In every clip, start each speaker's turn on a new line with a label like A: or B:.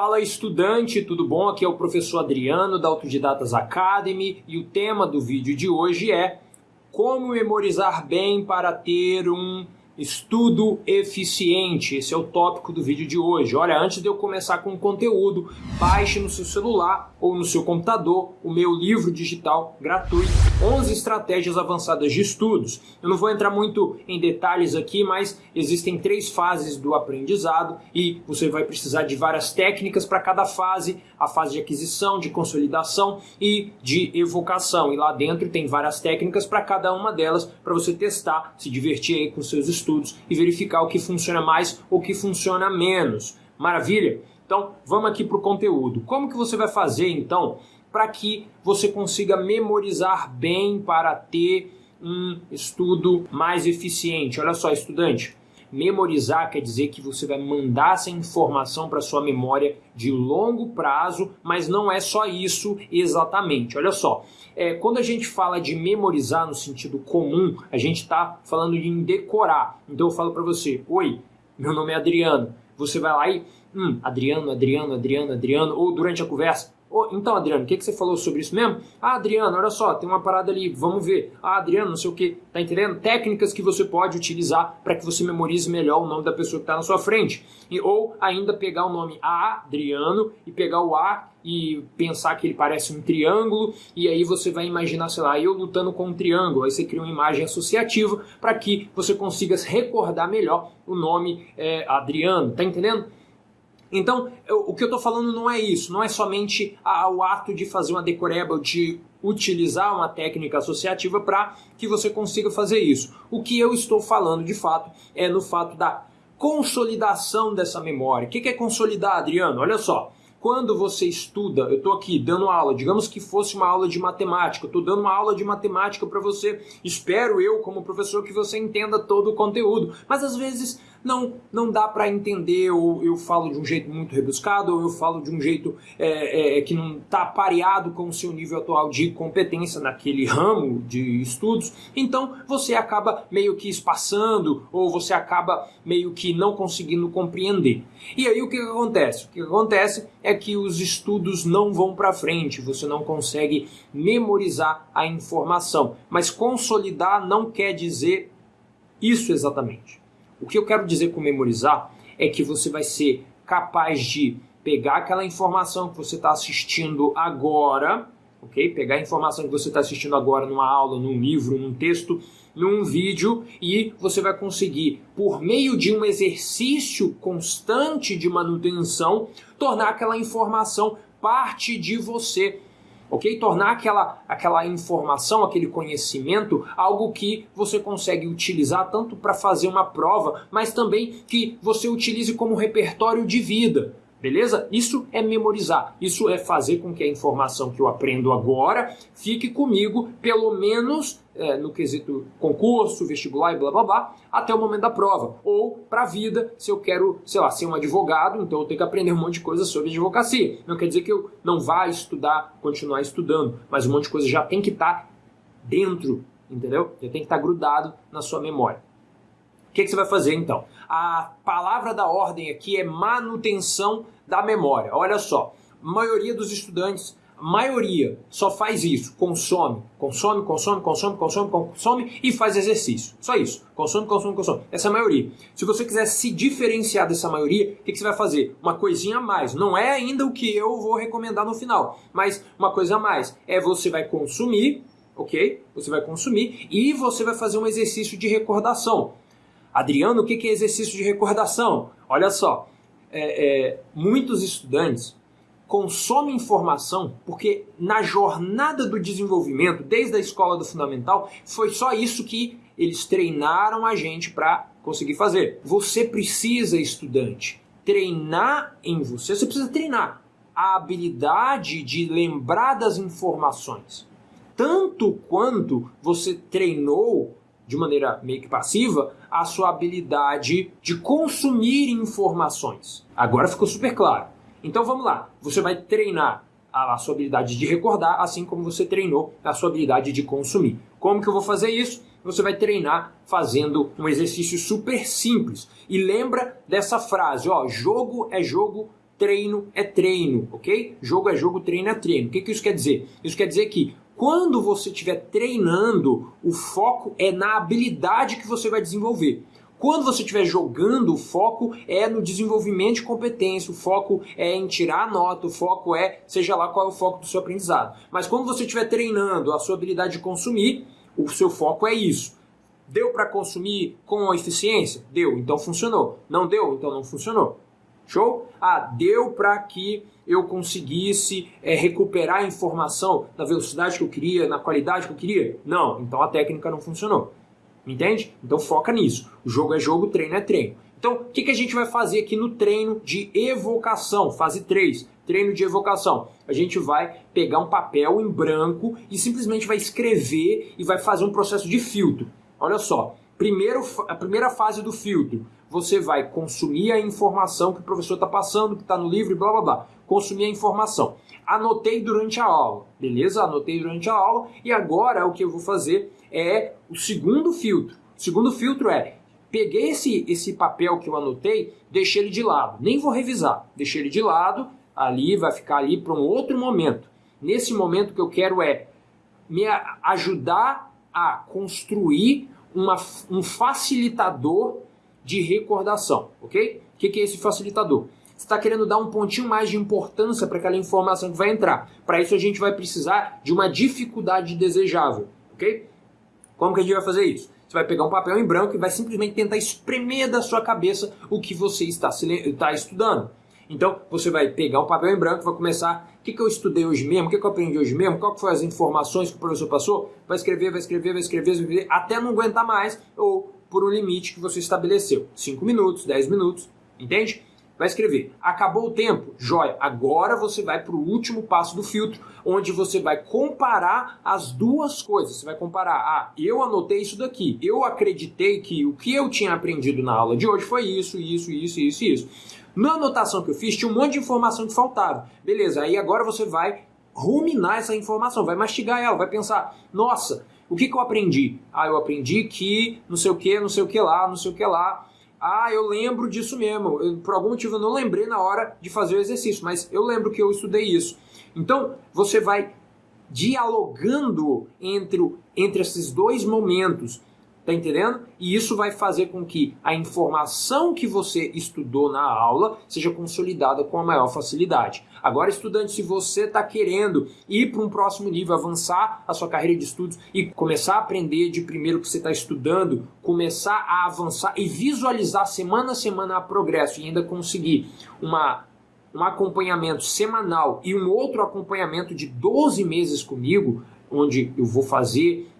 A: Fala estudante, tudo bom? Aqui é o professor Adriano da Autodidatas Academy e o tema do vídeo de hoje é como memorizar bem para ter um Estudo eficiente, esse é o tópico do vídeo de hoje. Olha, antes de eu começar com o conteúdo, baixe no seu celular ou no seu computador o meu livro digital gratuito, 11 estratégias avançadas de estudos. Eu não vou entrar muito em detalhes aqui, mas existem três fases do aprendizado e você vai precisar de várias técnicas para cada fase, a fase de aquisição, de consolidação e de evocação. E lá dentro tem várias técnicas para cada uma delas para você testar, se divertir aí com seus estudos e verificar o que funciona mais ou o que funciona menos. Maravilha? Então, vamos aqui para o conteúdo. Como que você vai fazer, então, para que você consiga memorizar bem para ter um estudo mais eficiente? Olha só, estudante, Memorizar quer dizer que você vai mandar essa informação para sua memória de longo prazo, mas não é só isso exatamente. Olha só, é, quando a gente fala de memorizar no sentido comum, a gente está falando de decorar. Então eu falo para você, oi, meu nome é Adriano. Você vai lá e, hum, Adriano, Adriano, Adriano, Adriano, ou durante a conversa, Então, Adriano, o que, que você falou sobre isso mesmo? Ah, Adriano, olha só, tem uma parada ali, vamos ver. Ah, Adriano, não sei o que, tá entendendo? Técnicas que você pode utilizar para que você memorize melhor o nome da pessoa que está na sua frente. E, ou ainda pegar o nome Adriano e pegar o A e pensar que ele parece um triângulo, e aí você vai imaginar, sei lá, eu lutando com um triângulo. Aí você cria uma imagem associativa para que você consiga recordar melhor o nome é, Adriano, tá entendendo? Então, eu, o que eu estou falando não é isso, não é somente a, o ato de fazer uma decoreba, de utilizar uma técnica associativa para que você consiga fazer isso. O que eu estou falando, de fato, é no fato da consolidação dessa memória. O que é consolidar, Adriano? Olha só, quando você estuda, eu estou aqui dando aula, digamos que fosse uma aula de matemática, eu estou dando uma aula de matemática para você, espero eu, como professor, que você entenda todo o conteúdo, mas às vezes não, não dá para entender, ou eu falo de um jeito muito rebuscado, ou eu falo de um jeito é, é, que não está pareado com o seu nível atual de competência naquele ramo de estudos, então você acaba meio que espaçando, ou você acaba meio que não conseguindo compreender. E aí o que, que acontece? O que acontece é que os estudos não vão para frente, você não consegue memorizar a informação. Mas consolidar não quer dizer isso exatamente. O que eu quero dizer com memorizar é que você vai ser capaz de pegar aquela informação que você está assistindo agora, ok? Pegar a informação que você está assistindo agora numa aula, num livro, num texto, num vídeo e você vai conseguir, por meio de um exercício constante de manutenção, tornar aquela informação parte de você ok? Tornar aquela, aquela informação, aquele conhecimento, algo que você consegue utilizar tanto para fazer uma prova, mas também que você utilize como repertório de vida. Beleza? Isso é memorizar. Isso é fazer com que a informação que eu aprendo agora fique comigo, pelo menos é, no quesito concurso, vestibular e blá blá blá, até o momento da prova. Ou para a vida, se eu quero, sei lá, ser um advogado, então eu tenho que aprender um monte de coisa sobre advocacia. Não quer dizer que eu não vá estudar, continuar estudando, mas um monte de coisa já tem que estar tá dentro, entendeu? Já tem que estar tá grudado na sua memória. Que, que você vai fazer então? A palavra da ordem aqui é manutenção da memória. Olha só, a maioria dos estudantes, maioria só faz isso, consome, consome, consome, consome, consome, consome e faz exercício. Só isso, consome, consome, consome. Essa é a maioria. Se você quiser se diferenciar dessa maioria, o que, que você vai fazer? Uma coisinha a mais. Não é ainda o que eu vou recomendar no final, mas uma coisa a mais é você vai consumir, ok? Você vai consumir e você vai fazer um exercício de recordação. Adriano, o que é exercício de recordação? Olha só, é, é, muitos estudantes consomem informação porque na jornada do desenvolvimento, desde a escola do fundamental, foi só isso que eles treinaram a gente para conseguir fazer. Você precisa, estudante, treinar em você, você precisa treinar a habilidade de lembrar das informações. Tanto quanto você treinou de maneira meio que passiva, a sua habilidade de consumir informações. Agora ficou super claro. Então vamos lá, você vai treinar a sua habilidade de recordar, assim como você treinou a sua habilidade de consumir. Como que eu vou fazer isso? Você vai treinar fazendo um exercício super simples. E lembra dessa frase, ó, jogo é jogo treino é treino, ok? Jogo é jogo, treino é treino. O que, que isso quer dizer? Isso quer dizer que quando você estiver treinando, o foco é na habilidade que você vai desenvolver. Quando você estiver jogando, o foco é no desenvolvimento de competência, o foco é em tirar a nota, o foco é, seja lá qual é o foco do seu aprendizado. Mas quando você estiver treinando a sua habilidade de consumir, o seu foco é isso. Deu para consumir com eficiência? Deu, então funcionou. Não deu, então não funcionou. Show? Ah, deu para que eu conseguisse é, recuperar a informação na velocidade que eu queria, na qualidade que eu queria? Não, então a técnica não funcionou. Entende? Então foca nisso. O jogo é jogo, treino é treino. Então, o que, que a gente vai fazer aqui no treino de evocação, fase 3, treino de evocação? A gente vai pegar um papel em branco e simplesmente vai escrever e vai fazer um processo de filtro. Olha só, primeiro, a primeira fase do filtro, você vai consumir a informação que o professor está passando, que está no livro blá blá blá. Consumir a informação. Anotei durante a aula, beleza? Anotei durante a aula e agora o que eu vou fazer é o segundo filtro. O segundo filtro é peguei esse, esse papel que eu anotei, deixei ele de lado. Nem vou revisar. Deixei ele de lado, ali vai ficar ali para um outro momento. Nesse momento que eu quero é me ajudar a construir uma, um facilitador de recordação, ok? O que, é esse facilitador? Você está querendo dar um pontinho mais de importância para aquela informação que vai entrar. Para isso a gente vai precisar de uma dificuldade desejável, ok? Como que a gente vai fazer isso? Você vai pegar um papel em branco e vai simplesmente tentar espremer da sua cabeça o que você está, está estudando. Então, você vai pegar um papel em branco e vai começar, o que, que eu estudei hoje mesmo, o que, que eu aprendi hoje mesmo, qual que foram as informações que o professor passou, vai escrever, vai escrever, vai escrever, vai escrever, até não aguentar mais, ou por um limite que você estabeleceu. 5 minutos, 10 minutos, entende? vai escrever, acabou o tempo, joia, agora você vai para o último passo do filtro, onde você vai comparar as duas coisas. Você vai comparar, ah, eu anotei isso daqui, eu acreditei que o que eu tinha aprendido na aula de hoje foi isso, isso, isso, isso, isso. Na anotação que eu fiz, tinha um monte de informação que faltava. Beleza, aí agora você vai ruminar essa informação, vai mastigar ela, vai pensar, nossa, o que, que eu aprendi? Ah, eu aprendi que não sei o que, não sei o que lá, não sei o que lá, ah, eu lembro disso mesmo. Eu, por algum motivo eu não lembrei na hora de fazer o exercício, mas eu lembro que eu estudei isso. Então, você vai dialogando entre, entre esses dois momentos. Tá entendendo? E isso vai fazer com que a informação que você estudou na aula seja consolidada com a maior facilidade. Agora, estudante, se você está querendo ir para um próximo nível, avançar a sua carreira de estudos e começar a aprender de primeiro que você está estudando, começar a avançar e visualizar semana a semana a progresso e ainda conseguir uma um acompanhamento semanal e um outro acompanhamento de 12 meses comigo, onde eu vou fazer,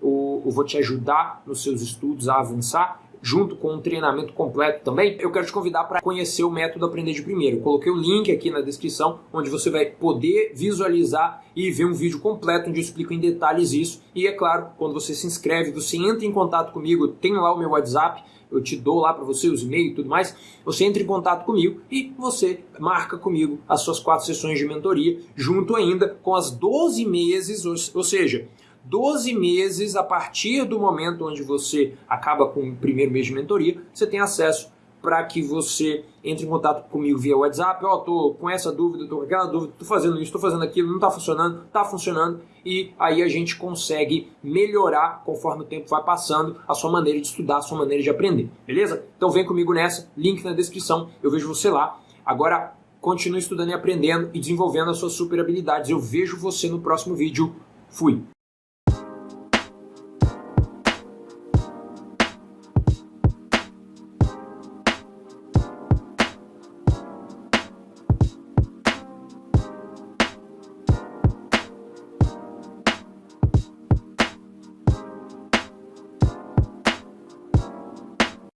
A: eu, vou te ajudar nos seus estudos a avançar, junto com um treinamento completo também, eu quero te convidar para conhecer o método Aprender de Primeiro. Eu coloquei o link aqui na descrição, onde você vai poder visualizar e ver um vídeo completo onde eu explico em detalhes isso. E é claro, quando você se inscreve, você entra em contato comigo, tem lá o meu WhatsApp, eu te dou lá para você os e-mails e tudo mais, você entra em contato comigo e você marca comigo as suas quatro sessões de mentoria, junto ainda com as 12 meses, ou seja, 12 meses a partir do momento onde você acaba com o primeiro mês de mentoria, você tem acesso para que você entre em contato comigo via WhatsApp, ó, oh, tô com essa dúvida, tô com aquela dúvida, tô fazendo isso, tô fazendo aquilo, não tá funcionando, tá funcionando, e aí a gente consegue melhorar conforme o tempo vai passando a sua maneira de estudar, a sua maneira de aprender, beleza? Então vem comigo nessa, link na descrição, eu vejo você lá. Agora continue estudando e aprendendo e desenvolvendo as suas super habilidades. Eu vejo você no próximo vídeo. Fui!